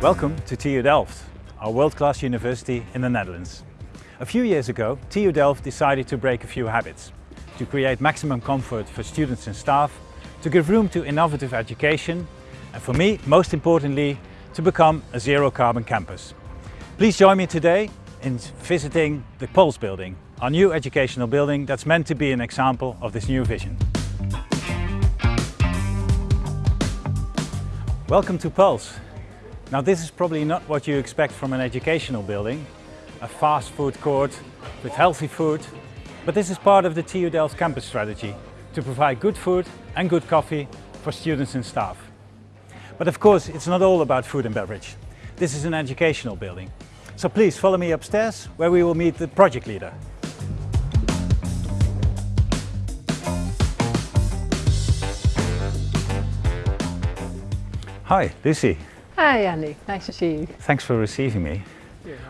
Welcome to TU Delft, our world-class university in the Netherlands. A few years ago, TU Delft decided to break a few habits, to create maximum comfort for students and staff, to give room to innovative education, and for me, most importantly, to become a zero-carbon campus. Please join me today in visiting the Pulse building, our new educational building that's meant to be an example of this new vision. Welcome to Pulse. Now this is probably not what you expect from an educational building, a fast food court with healthy food, but this is part of the TU Delft campus strategy to provide good food and good coffee for students and staff. But of course it's not all about food and beverage. This is an educational building. So please follow me upstairs where we will meet the project leader. Hi, Lucy. Hi Andy, nice to see you. Thanks for receiving me.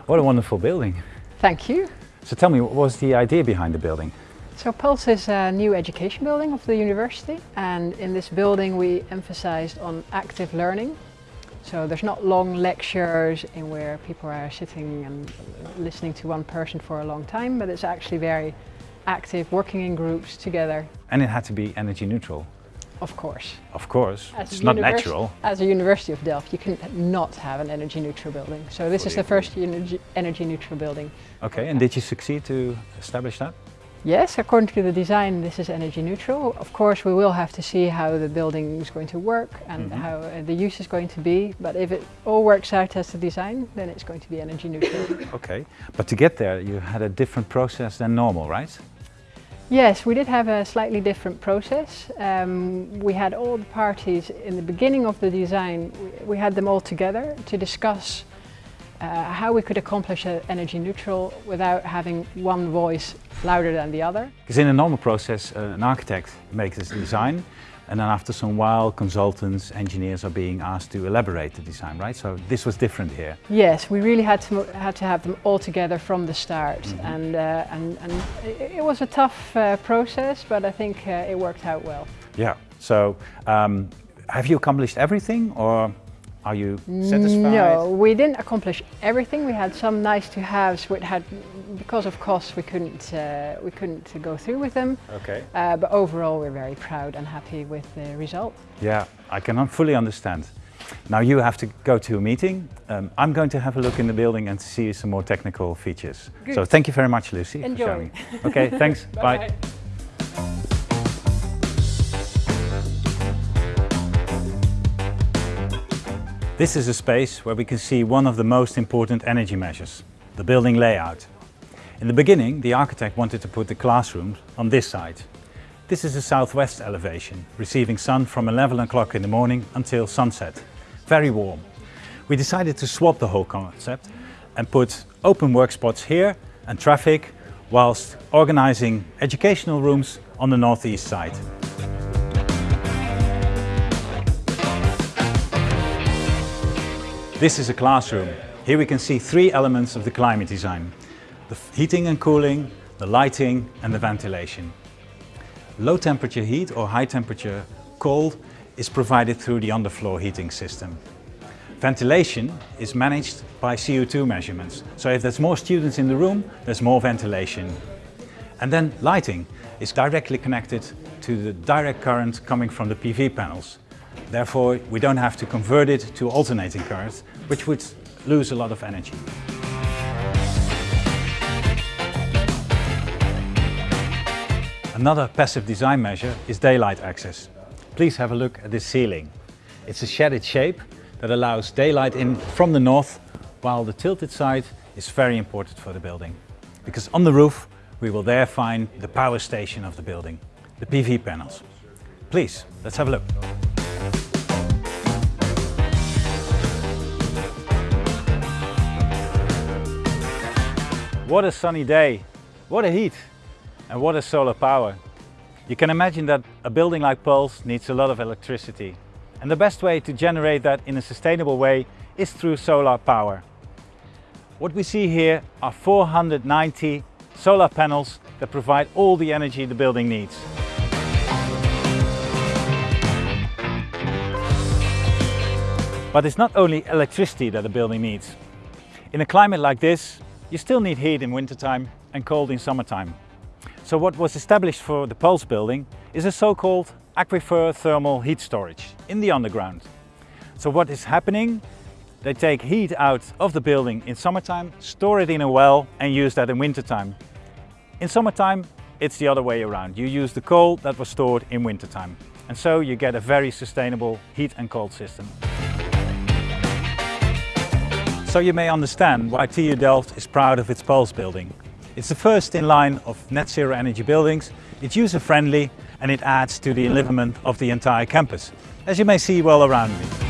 What a wonderful building. Thank you. So tell me, what was the idea behind the building? So Pulse is a new education building of the university and in this building we emphasized on active learning. So there's not long lectures in where people are sitting and listening to one person for a long time, but it's actually very active, working in groups together. And it had to be energy neutral. Of course. Of course, As it's not natural. As a University of Delft, you can not have an energy neutral building. So this is the first energy, energy neutral building. Okay, and did you succeed to establish that? Yes, according to the design, this is energy neutral. Of course, we will have to see how the building is going to work and Mhm. how uh, the use is going to be. But if it all works out as the design, then it's going to be energy neutral. Okay, but to get there you had a different process than normal, right? Yes, we did have a slightly different process. Um, we had all the parties in the beginning of the design, we, had them all together to discuss uh, how we could accomplish energy neutral without having one voice louder than the other. Because in a normal process, uh, an architect makes his design and then after some while consultants, engineers are being asked to elaborate the design, right? So this was different here. Yes, we really had to had to have them all together from the start, Mhm. and uh, and and it, it was a tough uh, process, but I think uh, it worked out well. Yeah, so um, have you accomplished everything or are you satisfied? No, we didn't accomplish everything. We had some nice to haves. We had because of cost we couldn't uh, we couldn't go through with them. Okay. Uh, but overall, we're very proud and happy with the result. Yeah, I can fully understand. Now you have to go to a meeting. Um, I'm going to have a look in the building and see some more technical features. Good. So thank you very much, Lucy, Enjoy. for showing. Okay, thanks. Bye. This is a space where we can see one of the most important energy measures, the building layout. In the beginning, the architect wanted to put the classrooms on this side. This is a southwest elevation, receiving sun from 11 o'clock in the morning until sunset. Very warm. We decided to swap the whole concept and put open work spots here and traffic, whilst organizing educational rooms on the northeast side. This is a classroom. Here we can see three elements of the climate design. The heating and cooling, the lighting and the ventilation. Low temperature heat or high temperature cold is provided through the underfloor heating system. Ventilation is managed by CO2 measurements. So if there's more students in the room, there's more ventilation. And then lighting is directly connected to the direct current coming from the PV panels. Therefore, we don't have to convert it to alternating current, which would lose a lot of energy. Another passive design measure is daylight access. Please have a look at this ceiling. It's a shaded shape that allows daylight in from the north, while the tilted side is very important for the building. Because on the roof, we will there find the power station of the building, the PV panels. Please, let's have a look. What a sunny day, what a heat, and what a solar power. You can imagine that a building like Pulse needs a lot of electricity. And the best way to generate that in a sustainable way is through solar power. What we see here are 490 solar panels that provide all the energy the building needs. But it's not only electricity that a building needs. In a climate like this, you still need heat in wintertime and cold in summertime. So what was established for the Pulse building is a so-called aquifer thermal heat storage in the underground. So what is happening? They take heat out of the building in summertime, store it in a well and use that in wintertime. In summertime, it's the other way around. You use the coal that was stored in wintertime. And so you get a very sustainable heat and cold system. So you may understand why TU Delft is proud of its Pulse building. It's the first in line of net zero energy buildings, it's user friendly and it adds to the enlivenment of the entire campus, as you may see well around me.